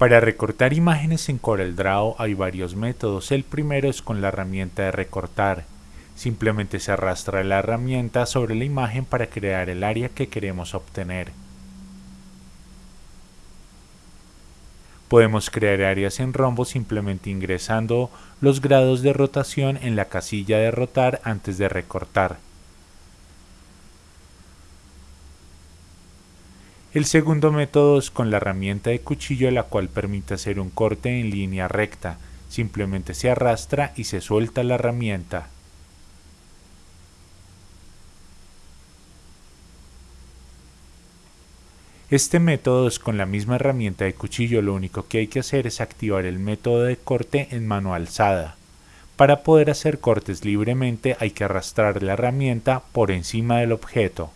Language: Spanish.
Para recortar imágenes en CorelDRAW hay varios métodos. El primero es con la herramienta de recortar. Simplemente se arrastra la herramienta sobre la imagen para crear el área que queremos obtener. Podemos crear áreas en rombo simplemente ingresando los grados de rotación en la casilla de rotar antes de recortar. El segundo método es con la herramienta de cuchillo la cual permite hacer un corte en línea recta. Simplemente se arrastra y se suelta la herramienta. Este método es con la misma herramienta de cuchillo, lo único que hay que hacer es activar el método de corte en mano alzada. Para poder hacer cortes libremente hay que arrastrar la herramienta por encima del objeto.